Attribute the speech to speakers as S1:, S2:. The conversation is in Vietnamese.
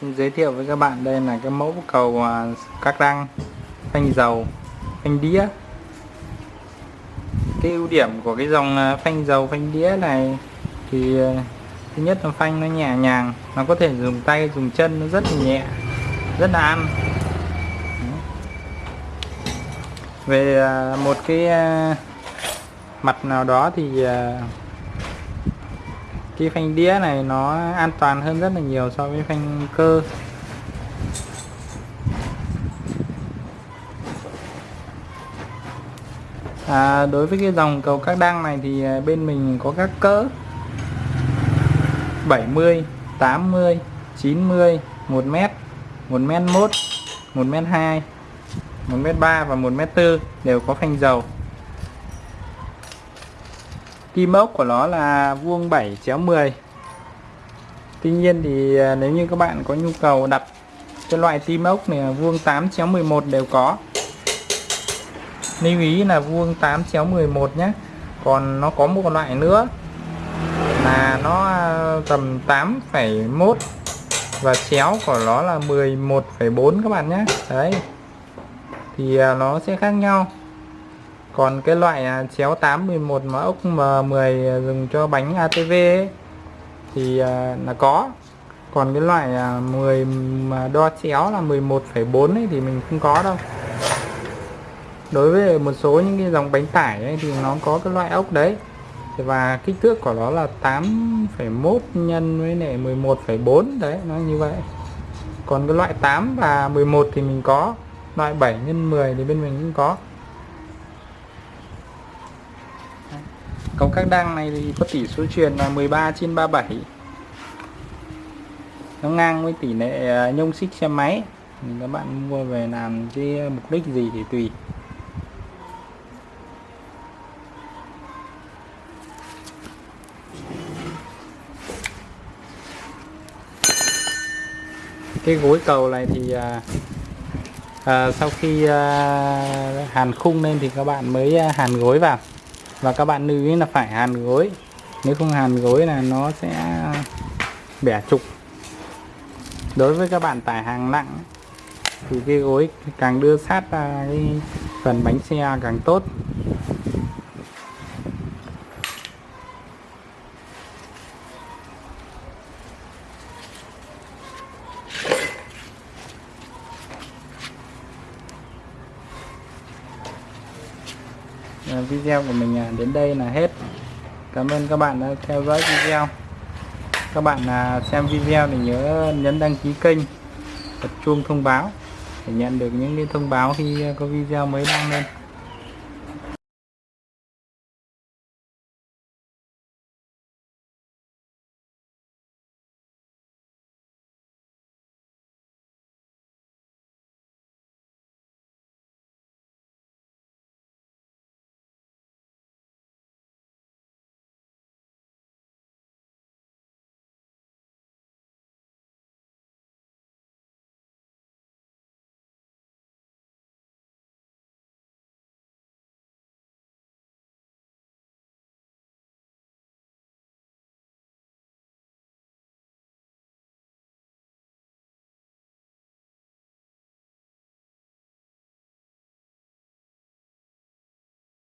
S1: xin giới thiệu với các bạn. Đây là cái mẫu cầu à, các răng, phanh dầu, phanh đĩa. Cái ưu điểm của cái dòng à, phanh dầu, phanh đĩa này thì à, thứ nhất là phanh nó nhẹ nhàng, nó có thể dùng tay, dùng chân, nó rất là nhẹ, rất là ăn. Về một cái mặt nào đó thì cái phanh đĩa này nó an toàn hơn rất là nhiều so với phanh cơ. À, đối với cái dòng cầu các đăng này thì à, bên mình có các cỡ 70 80 90 1m 1m1 1m2 1m3 và 1m4 đều có phanh dầu kim ốc của nó là vuông 7 chéo 10 Tuy nhiên thì à, nếu như các bạn có nhu cầu đặt cái loại tim ốc này vuông 8 chéo 11 đều có. Lưu ý là vuông 8 chéo 11 nhé còn nó có một loại nữa là nó à, tầm 8,1 và chéo của nó là 11,4 các bạn nhé đấy. Thì à, nó sẽ khác nhau còn cái loại à, chéo 811 mà ốc M10 dùng cho bánh ATV ấy, thì à, là có. Còn cái loại à, 10 mà đo chéo là 11,4 ấy thì mình không có đâu. Đối với một số những cái dòng bánh tải ấy, thì nó có cái loại ốc đấy. Và kích thước của nó là 8,1 nhân với lại 11,4 đấy nó như vậy. Còn cái loại 8 và 11 thì mình có. Loại 7 nhân 10 thì bên mình cũng có. Cầu các đăng này thì có tỷ số truyền là 13 trên 37 nó ngang với tỷ lệ à, nhông xích xe máy. Thì các bạn mua về làm cái mục đích gì thì tùy. Cái gối cầu này thì à, à, sau khi à, hàn khung lên thì các bạn mới à, hàn gối vào và các bạn lưu ý là phải hàn gối. Nếu không hàn gối là nó sẽ bẻ trục. Đối với các bạn tải hàng nặng, thì cái gối càng đưa sát ra cái phần bánh xe càng tốt. Ờ, video của mình à, đến đây là hết. Cảm ơn các bạn đã theo dõi video. Các bạn à, xem video thì nhớ nhấn đăng ký kênh bật chuông thông báo để nhận được những cái thông báo khi à, có video mới đăng lên.